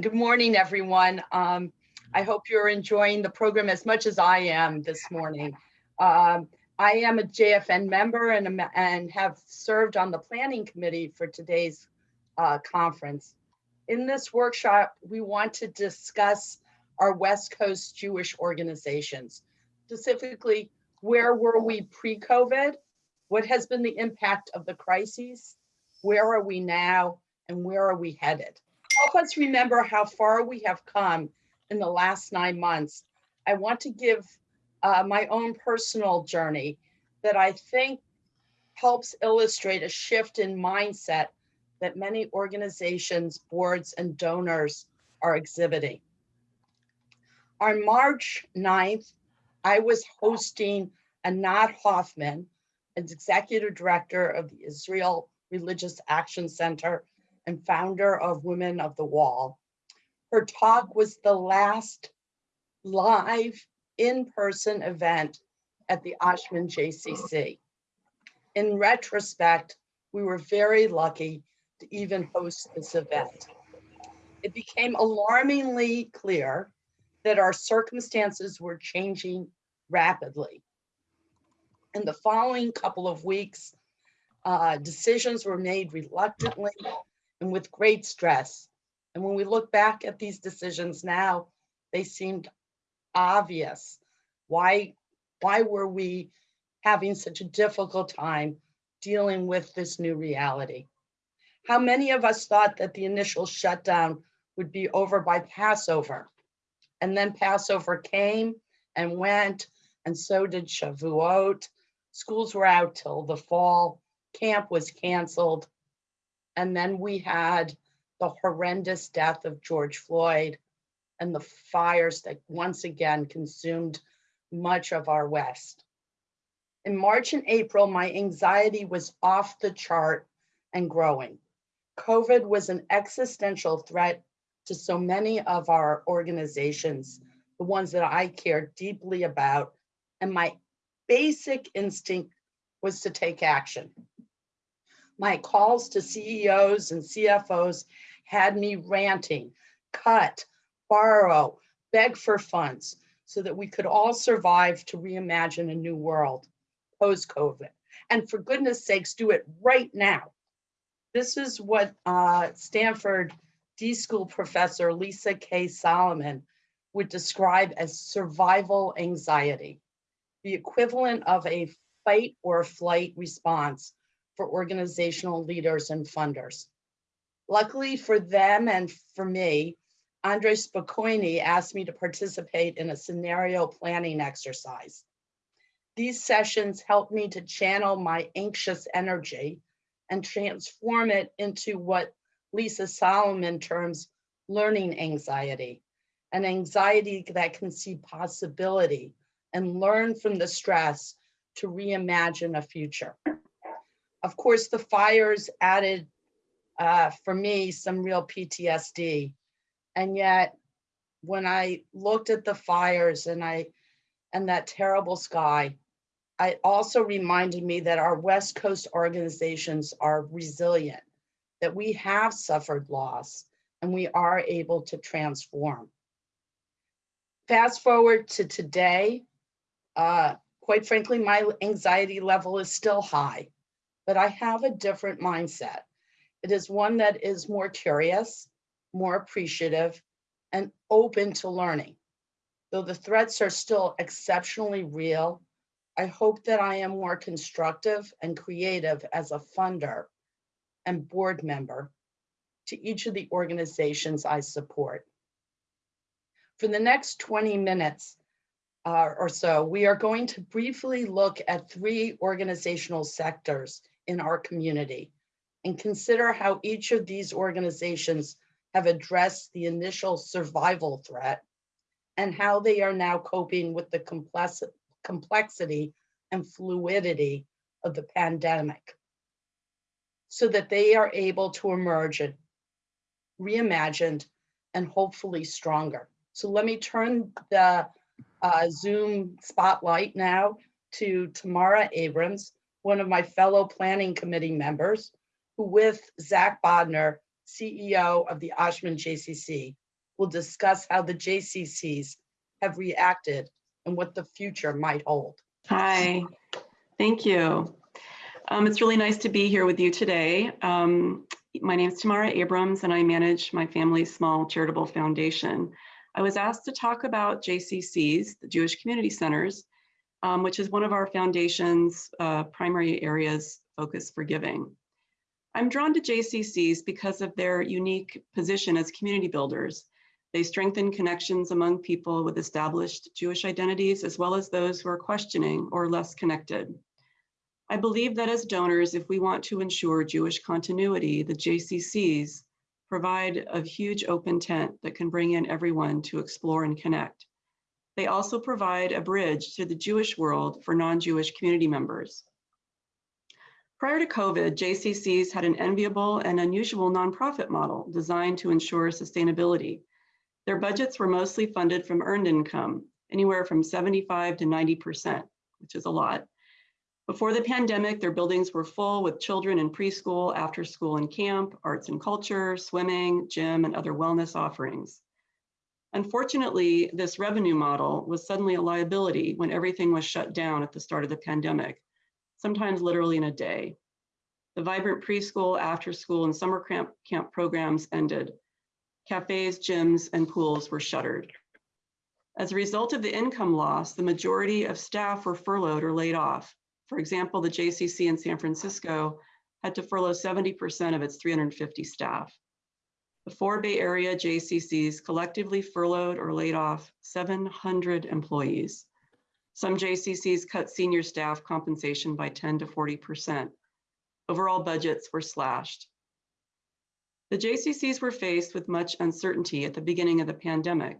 Good morning, everyone. Um, I hope you're enjoying the program as much as I am this morning. Um, I am a JFN member and, and have served on the planning committee for today's uh, conference. In this workshop, we want to discuss our West Coast Jewish organizations, specifically where were we pre-COVID, what has been the impact of the crises, where are we now, and where are we headed? Help us remember how far we have come in the last nine months. I want to give uh, my own personal journey that I think helps illustrate a shift in mindset that many organizations, boards, and donors are exhibiting. On March 9th, I was hosting Anat Hoffman, as executive director of the Israel Religious Action Center and founder of Women of the Wall. Her talk was the last live in-person event at the Oshman JCC. In retrospect, we were very lucky to even host this event. It became alarmingly clear that our circumstances were changing rapidly. In the following couple of weeks, uh, decisions were made reluctantly and with great stress. And when we look back at these decisions now, they seemed obvious. Why, why were we having such a difficult time dealing with this new reality? How many of us thought that the initial shutdown would be over by Passover? And then Passover came and went, and so did Shavuot. Schools were out till the fall. Camp was canceled. And then we had the horrendous death of George Floyd and the fires that once again consumed much of our West. In March and April, my anxiety was off the chart and growing. COVID was an existential threat to so many of our organizations, the ones that I care deeply about, and my basic instinct was to take action. My calls to CEOs and CFOs had me ranting, cut, borrow, beg for funds so that we could all survive to reimagine a new world post-COVID. And for goodness sakes, do it right now. This is what uh, Stanford D-School professor Lisa K. Solomon would describe as survival anxiety, the equivalent of a fight or flight response for organizational leaders and funders. Luckily for them and for me, Andre Spokoiny asked me to participate in a scenario planning exercise. These sessions helped me to channel my anxious energy and transform it into what Lisa Solomon terms learning anxiety, an anxiety that can see possibility and learn from the stress to reimagine a future. Of course, the fires added, uh, for me, some real PTSD. And yet, when I looked at the fires and I and that terrible sky, it also reminded me that our West Coast organizations are resilient, that we have suffered loss and we are able to transform. Fast forward to today, uh, quite frankly, my anxiety level is still high but I have a different mindset. It is one that is more curious, more appreciative, and open to learning. Though the threats are still exceptionally real, I hope that I am more constructive and creative as a funder and board member to each of the organizations I support. For the next 20 minutes uh, or so, we are going to briefly look at three organizational sectors in our community and consider how each of these organizations have addressed the initial survival threat and how they are now coping with the complex complexity and fluidity of the pandemic so that they are able to emerge reimagined and hopefully stronger. So let me turn the uh, Zoom spotlight now to Tamara Abrams, one of my fellow planning committee members, who with Zach Bodner, CEO of the Oshman JCC, will discuss how the JCCs have reacted and what the future might hold. Hi, thank you. Um, it's really nice to be here with you today. Um, my name is Tamara Abrams and I manage my family's small charitable foundation. I was asked to talk about JCCs, the Jewish Community Centers, um, which is one of our foundation's uh, primary areas focus for giving. I'm drawn to JCCs because of their unique position as community builders. They strengthen connections among people with established Jewish identities, as well as those who are questioning or less connected. I believe that as donors, if we want to ensure Jewish continuity, the JCCs provide a huge open tent that can bring in everyone to explore and connect. They also provide a bridge to the Jewish world for non-Jewish community members. Prior to COVID, JCCs had an enviable and unusual nonprofit model designed to ensure sustainability. Their budgets were mostly funded from earned income, anywhere from 75 to 90%, which is a lot. Before the pandemic, their buildings were full with children in preschool, after school and camp, arts and culture, swimming, gym, and other wellness offerings. Unfortunately, this revenue model was suddenly a liability when everything was shut down at the start of the pandemic, sometimes literally in a day. The vibrant preschool, after school, and summer camp, camp programs ended. Cafes, gyms, and pools were shuttered. As a result of the income loss, the majority of staff were furloughed or laid off. For example, the JCC in San Francisco had to furlough 70% of its 350 staff. The four Bay Area JCCs collectively furloughed or laid off 700 employees. Some JCCs cut senior staff compensation by 10 to 40%. Overall budgets were slashed. The JCCs were faced with much uncertainty at the beginning of the pandemic.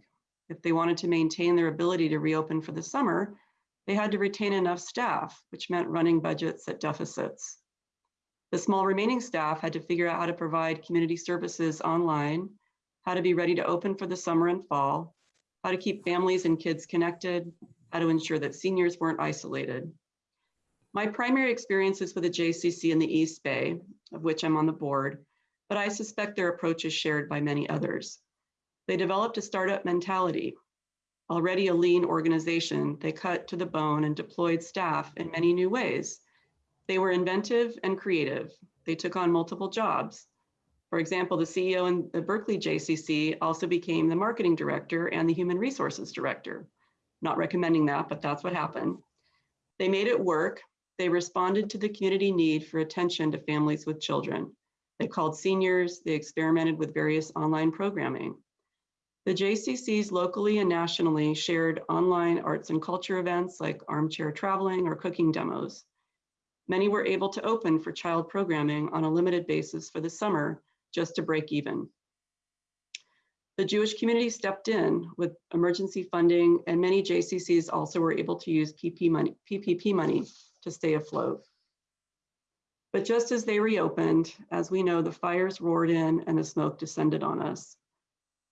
If they wanted to maintain their ability to reopen for the summer, they had to retain enough staff, which meant running budgets at deficits. The small remaining staff had to figure out how to provide community services online, how to be ready to open for the summer and fall, how to keep families and kids connected, how to ensure that seniors weren't isolated. My primary experience is with the JCC in the East Bay, of which I'm on the board, but I suspect their approach is shared by many others. They developed a startup mentality. Already a lean organization, they cut to the bone and deployed staff in many new ways. They were inventive and creative. They took on multiple jobs. For example, the CEO in the Berkeley JCC also became the marketing director and the human resources director. Not recommending that, but that's what happened. They made it work. They responded to the community need for attention to families with children. They called seniors, they experimented with various online programming. The JCCs locally and nationally shared online arts and culture events like armchair traveling or cooking demos. Many were able to open for child programming on a limited basis for the summer just to break even. The Jewish community stepped in with emergency funding and many JCCs also were able to use PP money, PPP money to stay afloat. But just as they reopened, as we know, the fires roared in and the smoke descended on us.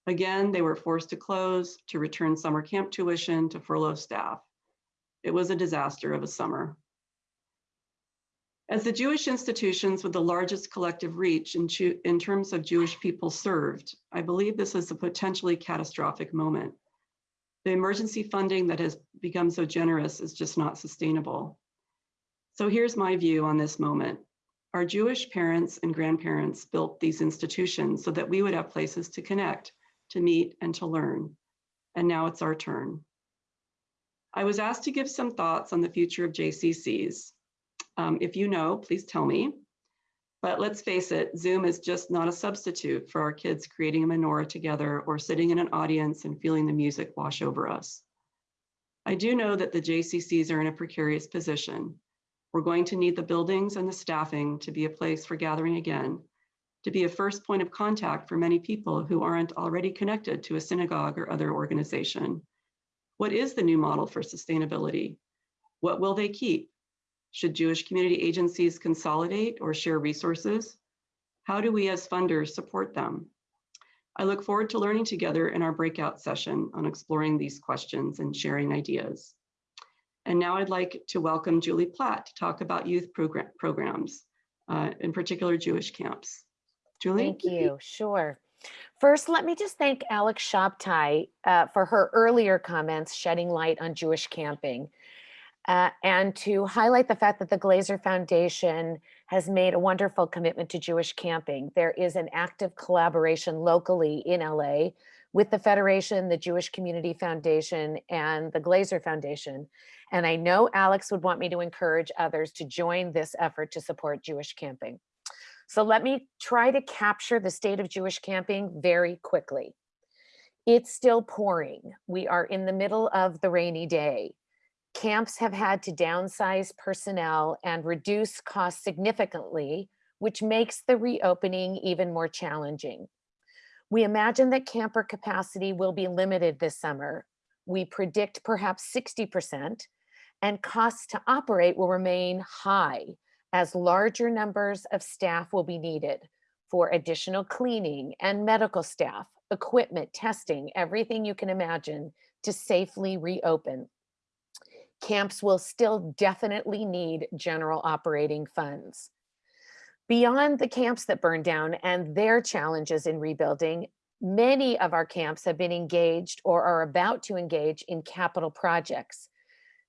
Again, they were forced to close, to return summer camp tuition, to furlough staff. It was a disaster of a summer. As the Jewish institutions with the largest collective reach in, in terms of Jewish people served, I believe this is a potentially catastrophic moment. The emergency funding that has become so generous is just not sustainable. So here's my view on this moment. Our Jewish parents and grandparents built these institutions so that we would have places to connect, to meet, and to learn. And now it's our turn. I was asked to give some thoughts on the future of JCCs. Um, if you know, please tell me. But let's face it, Zoom is just not a substitute for our kids creating a menorah together or sitting in an audience and feeling the music wash over us. I do know that the JCCs are in a precarious position. We're going to need the buildings and the staffing to be a place for gathering again, to be a first point of contact for many people who aren't already connected to a synagogue or other organization. What is the new model for sustainability? What will they keep? Should Jewish community agencies consolidate or share resources? How do we as funders support them? I look forward to learning together in our breakout session on exploring these questions and sharing ideas. And now I'd like to welcome Julie Platt to talk about youth programs, uh, in particular Jewish camps. Julie? Thank you. Sure. First, let me just thank Alex Shabtai uh, for her earlier comments shedding light on Jewish camping. Uh, and to highlight the fact that the Glazer Foundation has made a wonderful commitment to Jewish camping. There is an active collaboration locally in LA with the Federation, the Jewish Community Foundation, and the Glazer Foundation. And I know Alex would want me to encourage others to join this effort to support Jewish camping. So let me try to capture the state of Jewish camping very quickly. It's still pouring. We are in the middle of the rainy day. Camps have had to downsize personnel and reduce costs significantly, which makes the reopening even more challenging. We imagine that camper capacity will be limited this summer. We predict perhaps 60% and costs to operate will remain high as larger numbers of staff will be needed for additional cleaning and medical staff, equipment, testing, everything you can imagine to safely reopen. Camps will still definitely need general operating funds. Beyond the camps that burned down and their challenges in rebuilding, many of our camps have been engaged or are about to engage in capital projects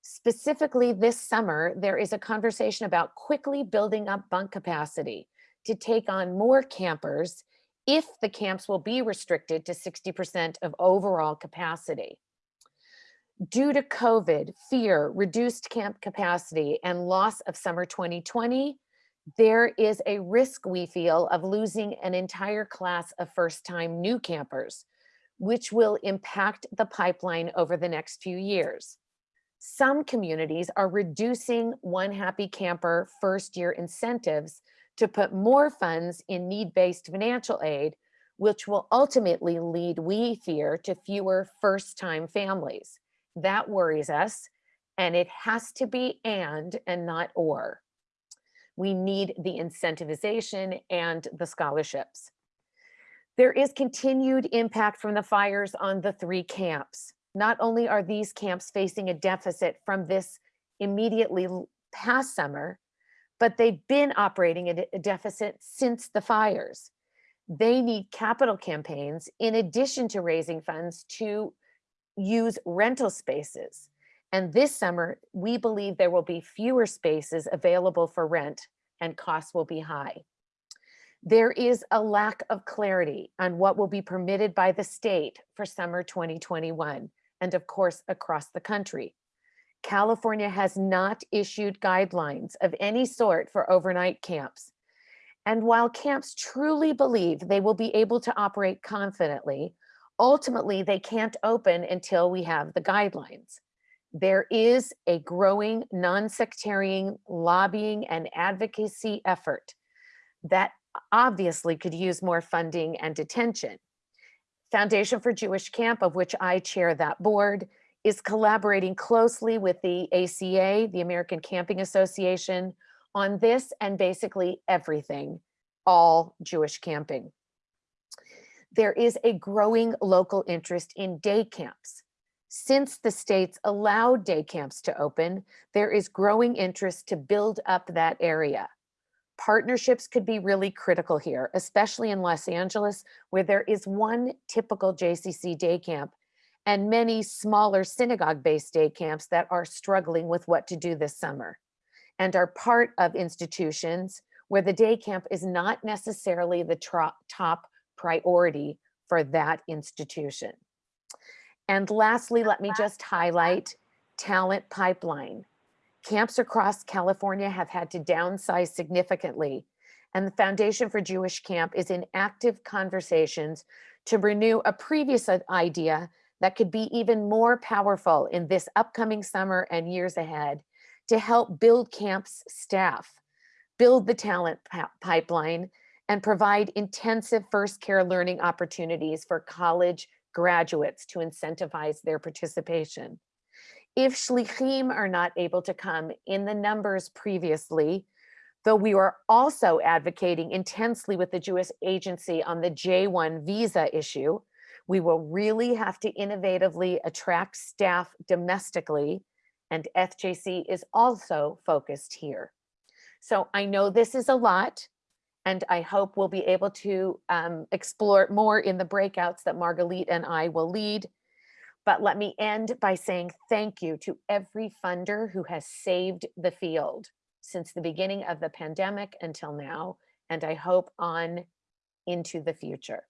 Specifically this summer, there is a conversation about quickly building up bunk capacity to take on more campers if the camps will be restricted to 60% of overall capacity. Due to COVID, fear, reduced camp capacity, and loss of summer 2020, there is a risk we feel of losing an entire class of first-time new campers, which will impact the pipeline over the next few years. Some communities are reducing One Happy Camper first year incentives to put more funds in need-based financial aid, which will ultimately lead, we fear, to fewer first-time families. That worries us, and it has to be and and not or. We need the incentivization and the scholarships. There is continued impact from the fires on the three camps. Not only are these camps facing a deficit from this immediately past summer, but they've been operating at a deficit since the fires. They need capital campaigns in addition to raising funds to use rental spaces. And this summer, we believe there will be fewer spaces available for rent and costs will be high. There is a lack of clarity on what will be permitted by the state for summer 2021 and of course across the country. California has not issued guidelines of any sort for overnight camps. And while camps truly believe they will be able to operate confidently, ultimately they can't open until we have the guidelines. There is a growing non-sectarian lobbying and advocacy effort that obviously could use more funding and attention. Foundation for Jewish Camp, of which I chair that board, is collaborating closely with the ACA, the American Camping Association, on this and basically everything, all Jewish camping. There is a growing local interest in day camps. Since the states allowed day camps to open, there is growing interest to build up that area partnerships could be really critical here, especially in Los Angeles, where there is one typical JCC day camp and many smaller synagogue-based day camps that are struggling with what to do this summer and are part of institutions where the day camp is not necessarily the top priority for that institution. And lastly, let me just highlight talent pipeline. Camps across California have had to downsize significantly, and the Foundation for Jewish Camp is in active conversations to renew a previous idea that could be even more powerful in this upcoming summer and years ahead to help build camps staff, build the talent pipeline, and provide intensive first care learning opportunities for college graduates to incentivize their participation. If shlichim are not able to come in the numbers previously, though we are also advocating intensely with the Jewish agency on the J1 visa issue, we will really have to innovatively attract staff domestically and FJC is also focused here. So I know this is a lot and I hope we'll be able to um, explore more in the breakouts that Margalit and I will lead. But let me end by saying thank you to every funder who has saved the field since the beginning of the pandemic until now, and I hope on into the future.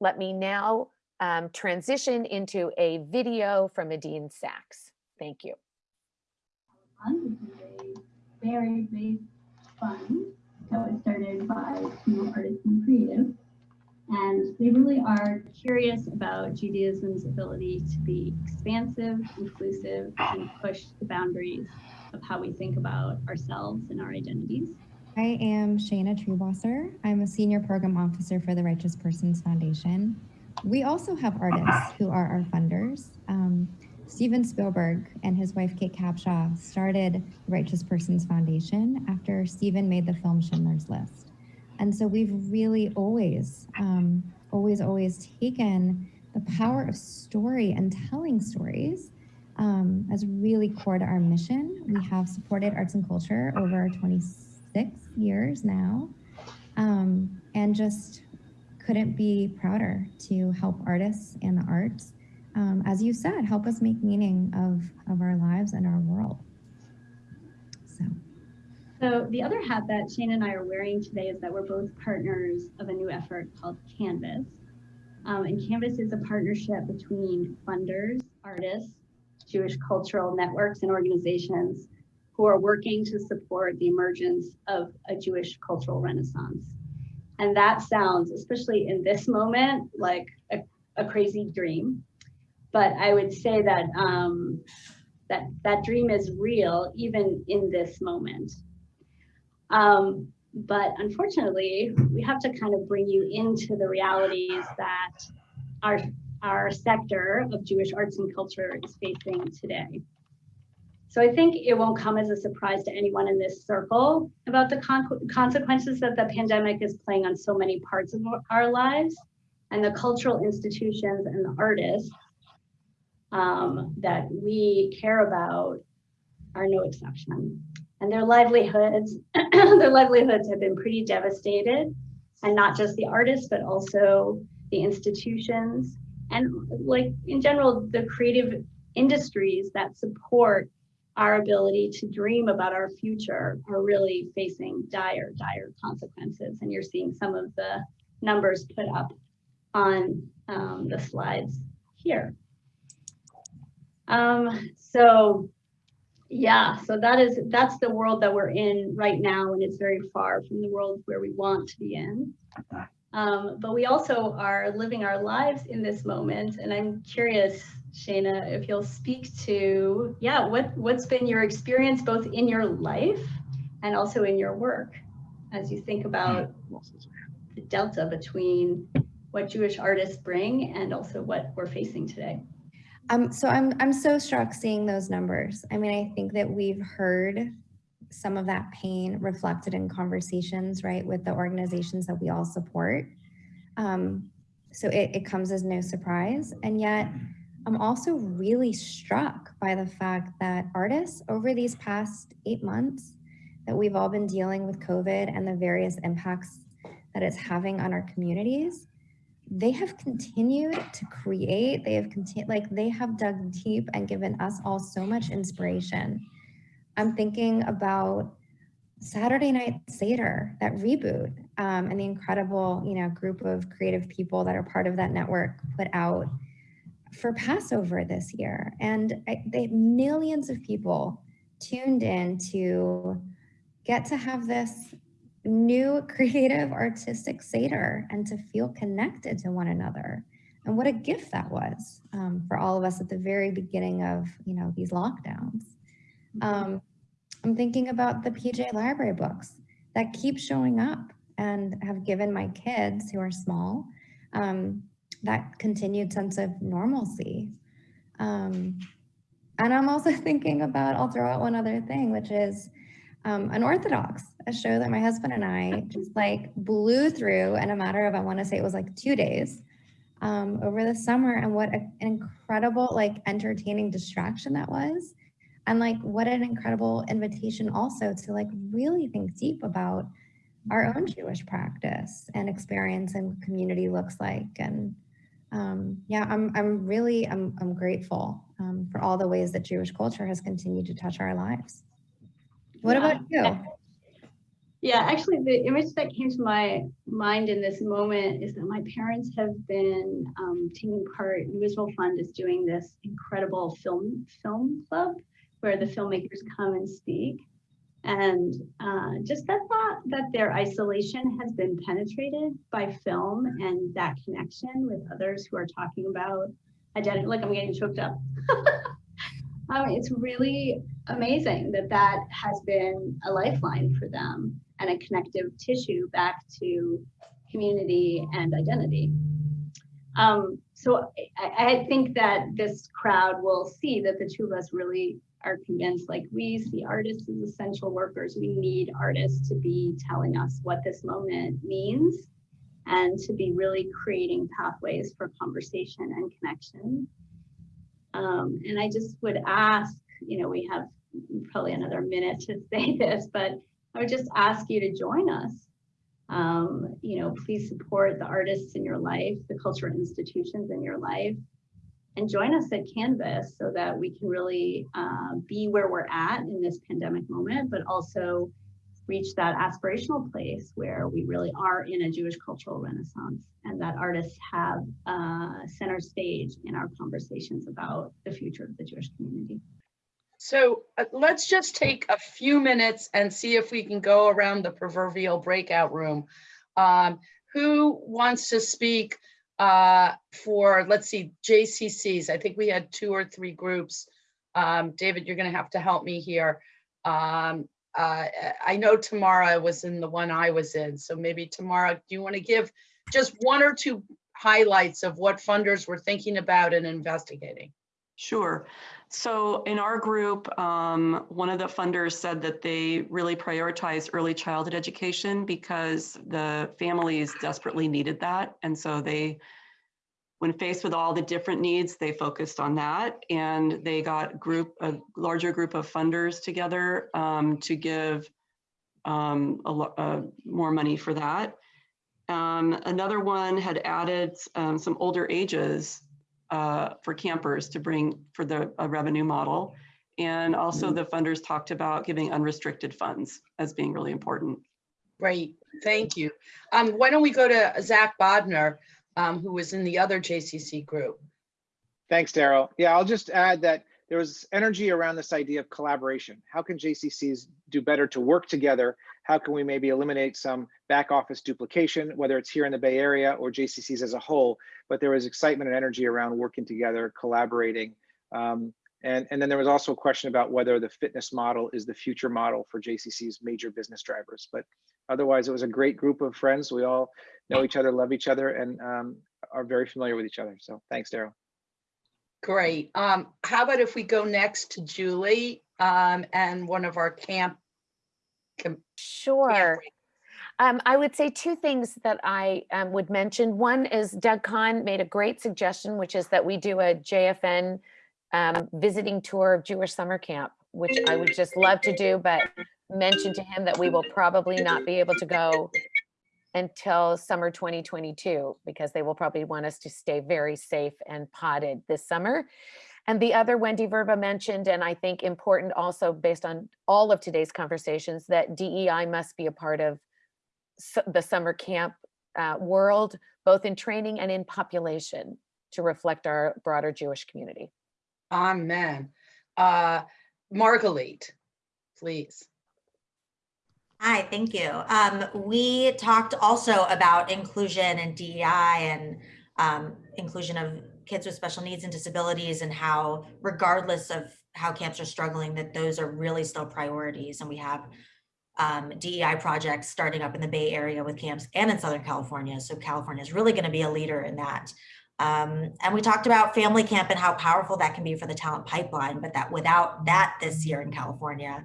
Let me now um, transition into a video from Adine Sachs. Thank you. Very that was started by Small Artists and Creative. And they really are curious about Judaism's ability to be expansive, inclusive, and push the boundaries of how we think about ourselves and our identities. I am Shana Truebosser. I'm a senior program officer for the Righteous Persons Foundation. We also have artists who are our funders. Um, Steven Spielberg and his wife Kate Capshaw started the Righteous Persons Foundation after Steven made the film Schindler's List. And so we've really always, um, always, always taken the power of story and telling stories um, as really core to our mission. We have supported arts and culture over 26 years now um, and just couldn't be prouder to help artists and the arts um, as you said, help us make meaning of, of our lives and our world. So, So the other hat that Shane and I are wearing today is that we're both partners of a new effort called Canvas. Um, and Canvas is a partnership between funders, artists, Jewish cultural networks and organizations who are working to support the emergence of a Jewish cultural renaissance. And that sounds, especially in this moment, like a, a crazy dream but I would say that um, that that dream is real even in this moment. Um, but unfortunately, we have to kind of bring you into the realities that our our sector of Jewish arts and culture is facing today. So I think it won't come as a surprise to anyone in this circle about the con consequences that the pandemic is playing on so many parts of our lives and the cultural institutions and the artists um, that we care about are no exception. And their livelihoods, their livelihoods have been pretty devastated. And not just the artists, but also the institutions and like in general, the creative industries that support our ability to dream about our future are really facing dire, dire consequences. And you're seeing some of the numbers put up on um, the slides here. Um, so yeah, so that is that's the world that we're in right now, and it's very far from the world where we want to be in. Um, but we also are living our lives in this moment, and I'm curious, Shayna, if you'll speak to yeah, what what's been your experience both in your life and also in your work as you think about the delta between what Jewish artists bring and also what we're facing today. Um, so I'm, I'm so struck seeing those numbers. I mean, I think that we've heard some of that pain reflected in conversations, right, with the organizations that we all support. Um, so it, it comes as no surprise. And yet I'm also really struck by the fact that artists over these past eight months that we've all been dealing with COVID and the various impacts that it's having on our communities, they have continued to create they have continued like they have dug deep and given us all so much inspiration. I'm thinking about saturday night seder that reboot um, and the incredible you know group of creative people that are part of that network put out for passover this year. And I, they millions of people tuned in to get to have this new creative artistic Seder and to feel connected to one another. And what a gift that was um, for all of us at the very beginning of, you know, these lockdowns. Mm-hmm. Um, I'm thinking about the PJ library books that keep showing up and have given my kids who are small um, that continued sense of normalcy. Um, and I'm also thinking about, I'll throw out one other thing, which is um, Unorthodox, a show that my husband and I just like blew through in a matter of, I want to say it was like two days um, over the summer. And what an incredible, like entertaining distraction that was. And like what an incredible invitation also to like really think deep about our own Jewish practice and experience and community looks like. And um, yeah, I'm, I'm really, I'm, I'm grateful um, for all the ways that Jewish culture has continued to touch our lives. What about you? Yeah, actually, the image that came to my mind in this moment is that my parents have been um, taking part. New Israel Fund is doing this incredible film film club where the filmmakers come and speak, and uh, just that thought that their isolation has been penetrated by film and that connection with others who are talking about identity. Like I'm getting choked up. um, it's really amazing that that has been a lifeline for them and a connective tissue back to community and identity. Um, so I, I, think that this crowd will see that the two of us really are convinced like we see artists as essential workers. We need artists to be telling us what this moment means and to be really creating pathways for conversation and connection. Um, and I just would ask, you know, we have probably another minute to say this, but I would just ask you to join us. Um, you know, please support the artists in your life, the cultural institutions in your life, and join us at Canvas so that we can really uh, be where we're at in this pandemic moment, but also reach that aspirational place where we really are in a Jewish cultural renaissance and that artists have uh, center stage in our conversations about the future of the Jewish community. So uh, let's just take a few minutes and see if we can go around the proverbial breakout room. Um, who wants to speak uh, for, let's see, JCCs? I think we had two or three groups. Um, David, you're going to have to help me here. Um, uh, I know Tamara was in the one I was in, so maybe Tamara, do you want to give just one or two highlights of what funders were thinking about and investigating? Sure. So in our group, um, one of the funders said that they really prioritized early childhood education because the families desperately needed that. And so they, when faced with all the different needs, they focused on that. And they got group a larger group of funders together um, to give um, a, uh, more money for that. Um, another one had added um, some older ages uh, for campers to bring for the revenue model. And also Mm-hmm. the funders talked about giving unrestricted funds as being really important. Great, thank you. Um, why don't we go to Zach Bodner, um, who was in the other JCC group? Thanks, Daryl. Yeah, I'll just add that there was energy around this idea of collaboration. How can JCCs do better to work together? How can we maybe eliminate some back office duplication, whether it's here in the Bay Area or JCCs as a whole? But there was excitement and energy around working together, collaborating. Um, and, and then there was also a question about whether the fitness model is the future model for JCC's major business drivers. But otherwise, it was a great group of friends. We all know each other, love each other, and um, are very familiar with each other. So thanks, Daryl. Great. Um, how about if we go next to Julie um, and one of our camp? camp Sure. Um, I would say two things that I um, would mention. One is Doug Kahn made a great suggestion, which is that we do a JFN um, visiting tour of Jewish summer camp, which I would just love to do, but mention to him that we will probably not be able to go until summer 2022 because they will probably want us to stay very safe and potted this summer. And the other Wendy Verba mentioned, and I think important also based on all of today's conversations, that DEI must be a part of the summer camp uh, world, both in training and in population to reflect our broader Jewish community. Amen. Uh, Margalit, please. Hi, thank you. Um, we talked also about inclusion and DEI and um, inclusion of kids with special needs and disabilities and how regardless of how camps are struggling, that those are really still priorities. And we have um, DEI projects starting up in the Bay Area with camps and in Southern California. So California is really going to be a leader in that. Um, and we talked about family camp and how powerful that can be for the talent pipeline, but that without that this year in California,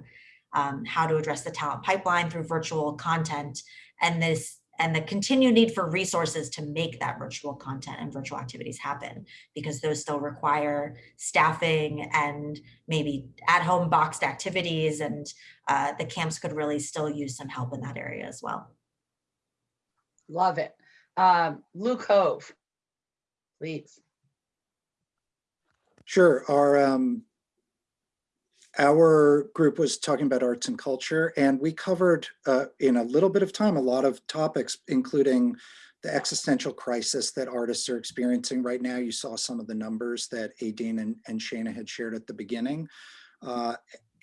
um, how to address the talent pipeline through virtual content and this and the continued need for resources to make that virtual content and virtual activities happen because those still require staffing and maybe at home boxed activities and uh, the camps could really still use some help in that area as well. Love it. Um, Luke Hove, please. Sure. Our um, our group was talking about arts and culture, and we covered uh, in a little bit of time a lot of topics, including the existential crisis that artists are experiencing right now. You saw some of the numbers that Aideen and, and Shana had shared at the beginning. Uh,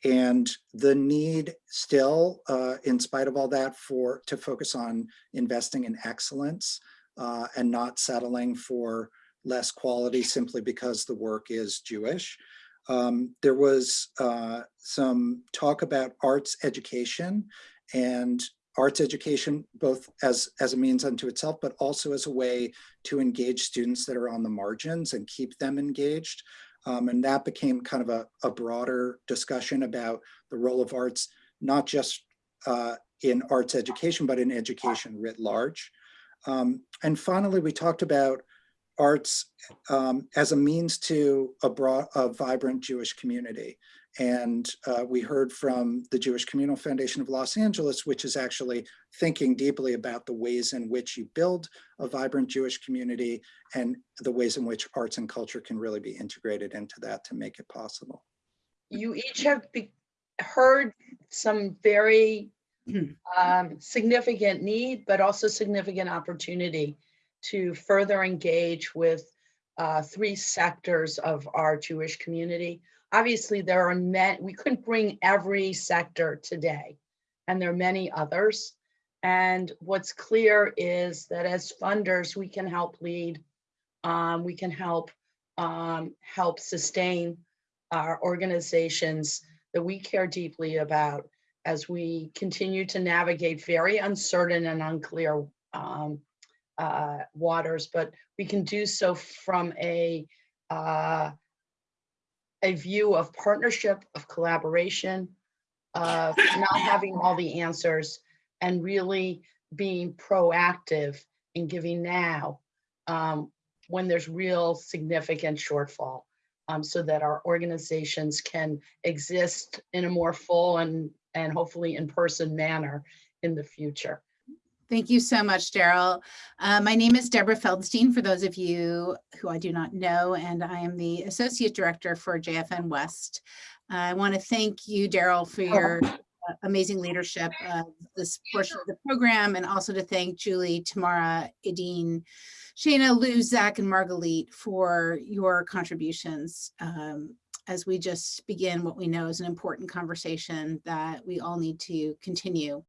and the need still, uh, in spite of all that, for to focus on investing in excellence uh, and not settling for less quality simply because the work is Jewish. Um, there was uh, some talk about arts education and arts education, both as, as a means unto itself, but also as a way to engage students that are on the margins and keep them engaged. Um, and that became kind of a, a broader discussion about the role of arts, not just uh, in arts education, but in education writ large. Um, and finally, we talked about arts um, as a means to a broad, a vibrant Jewish community. And uh, we heard from the Jewish Communal Foundation of Los Angeles, which is actually thinking deeply about the ways in which you build a vibrant Jewish community and the ways in which arts and culture can really be integrated into that to make it possible. You each have be- heard some very um, significant need, but also significant opportunity to further engage with uh, three sectors of our Jewish community. Obviously, there are many, we couldn't bring every sector today, and there are many others. And what's clear is that as funders, we can help lead, um, we can help um, help sustain our organizations that we care deeply about as we continue to navigate very uncertain and unclear um, uh, waters, but we can do so from a uh, a view of partnership, of collaboration, of not having all the answers, and really being proactive in giving now um, when there's real significant shortfall, um, so that our organizations can exist in a more full and and hopefully in-person manner in the future. Thank you so much, Daryl. Uh, my name is Deborah Feldstein, for those of you who I do not know, and I am the Associate Director for JFN West. I want to thank you, Daryl, for your uh, amazing leadership of this portion of the program, and also to thank Julie, Tamara, Idine, Shana, Lou, Zach, and Margalit for your contributions um, as we just begin what we know is an important conversation that we all need to continue.